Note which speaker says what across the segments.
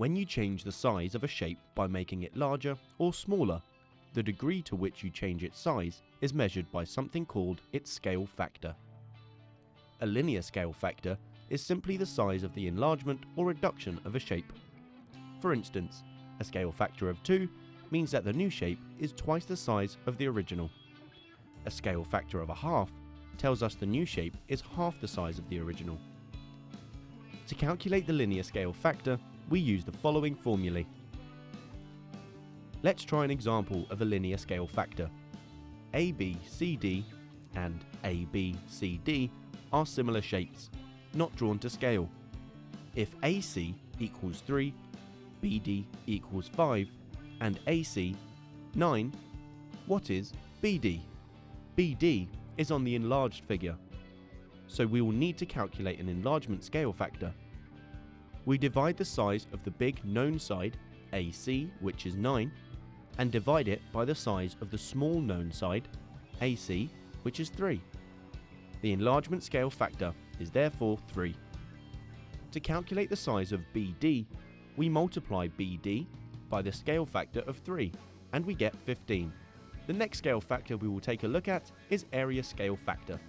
Speaker 1: When you change the size of a shape by making it larger or smaller, the degree to which you change its size is measured by something called its scale factor. A linear scale factor is simply the size of the enlargement or reduction of a shape. For instance, a scale factor of 2 means that the new shape is twice the size of the original. A scale factor of a half tells us the new shape is half the size of the original. To calculate the linear scale factor, we use the following formulae. Let's try an example of a linear scale factor. ABCD and ABCD are similar shapes, not drawn to scale. If AC equals 3, BD equals 5, and AC 9, what is BD? BD is on the enlarged figure, so we will need to calculate an enlargement scale factor. We divide the size of the big known side, AC, which is 9, and divide it by the size of the small known side, AC, which is 3. The enlargement scale factor is therefore 3. To calculate the size of BD, we multiply BD by the scale factor of 3 and we get 15. The next scale factor we will take a look at is area scale factor.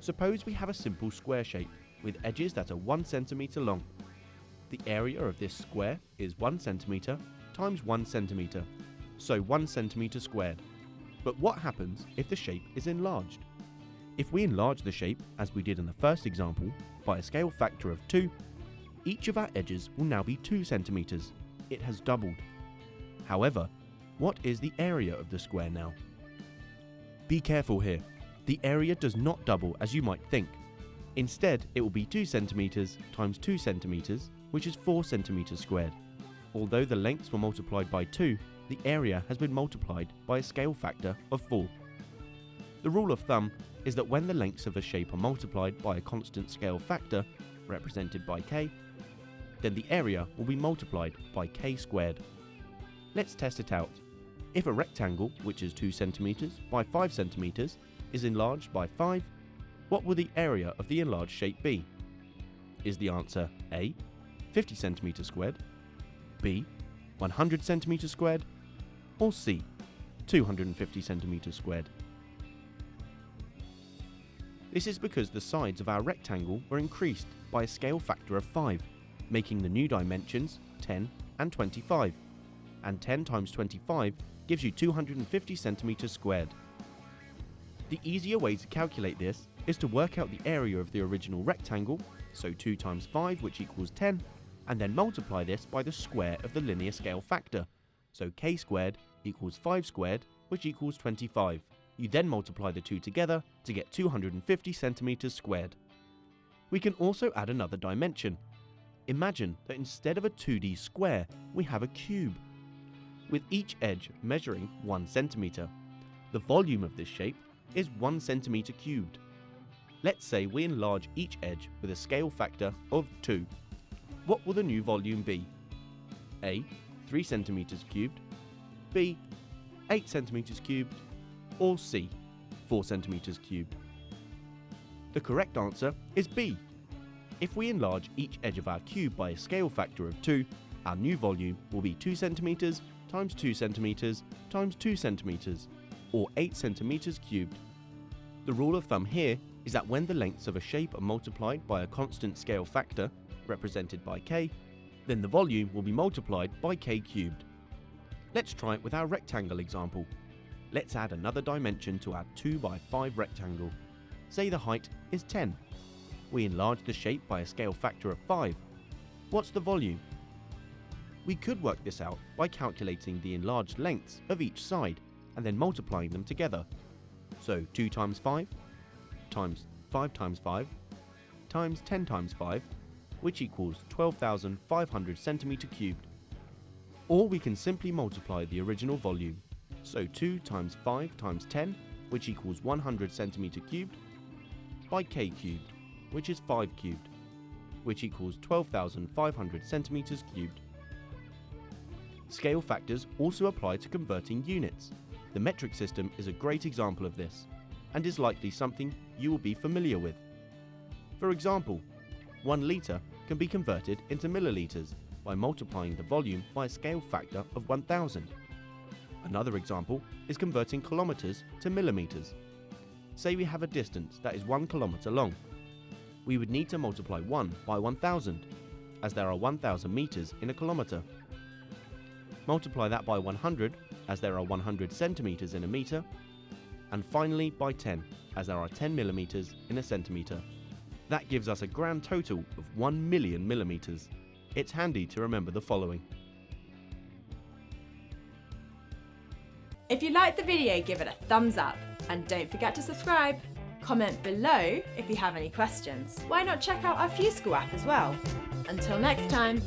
Speaker 1: Suppose we have a simple square shape with edges that are 1 cm long. The area of this square is 1 cm times 1 cm, so 1 cm squared. But what happens if the shape is enlarged? If we enlarge the shape, as we did in the first example, by a scale factor of 2, each of our edges will now be 2 centimeters. It has doubled. However, what is the area of the square now? Be careful here. The area does not double as you might think. Instead, it will be 2 centimeters times 2 centimeters, which is 4 centimeters squared. Although the lengths were multiplied by 2, the area has been multiplied by a scale factor of 4. The rule of thumb is that when the lengths of a shape are multiplied by a constant scale factor, represented by k, then the area will be multiplied by k squared. Let's test it out. If a rectangle, which is 2 cm by 5 cm, is enlarged by 5, what will the area of the enlarged shape be? Is the answer A, 50 cm squared, B, 100 cm squared, or C, 250 cm squared? This is because the sides of our rectangle were increased by a scale factor of 5, making the new dimensions 10 and 25. And 10 times 25 gives you 250 centimeters squared. The easier way to calculate this is to work out the area of the original rectangle, so 2 times 5 which equals 10, and then multiply this by the square of the linear scale factor, so k squared equals 5 squared which equals 25. You then multiply the two together to get 250 centimeters squared. We can also add another dimension. Imagine that instead of a 2D square, we have a cube, with each edge measuring 1 centimeter. The volume of this shape is 1 centimeter cubed. Let's say we enlarge each edge with a scale factor of 2. What will the new volume be? A. 3 centimeters cubed, B. 8 centimeters cubed, or C, 4 centimeters cubed? The correct answer is B. If we enlarge each edge of our cube by a scale factor of 2, our new volume will be 2 centimeters times 2 centimeters times 2 centimeters, or 8 centimeters cubed. The rule of thumb here is that when the lengths of a shape are multiplied by a constant scale factor, represented by k, then the volume will be multiplied by k cubed. Let's try it with our rectangle example. Let's add another dimension to our 2 by 5 rectangle. Say the height is 10. We enlarge the shape by a scale factor of 5. What's the volume? We could work this out by calculating the enlarged lengths of each side and then multiplying them together. So 2 times 5 times 5 times 5 times 10 times 5 which equals 12,500 centimeter cubed. Or we can simply multiply the original volume so 2 times 5 times 10, which equals 100 centimeter cubed, by k cubed, which is 5 cubed, which equals 12,500 centimeters cubed. Scale factors also apply to converting units. The metric system is a great example of this, and is likely something you will be familiar with. For example, 1 litre can be converted into millilitres, by multiplying the volume by a scale factor of 1000. Another example is converting kilometres to millimetres. Say we have a distance that is 1 kilometre long. We would need to multiply 1 by 1000, as there are 1000 metres in a kilometre. Multiply that by 100, as there are 100 centimetres in a metre, and finally by 10, as there are 10 millimetres in a centimetre. That gives us a grand total of 1 million millimetres. It's handy to remember the following.
Speaker 2: If you liked the video, give it a thumbs up and don't forget to subscribe. Comment below if you have any questions. Why not check out our FuseSchool app as well? Until next time.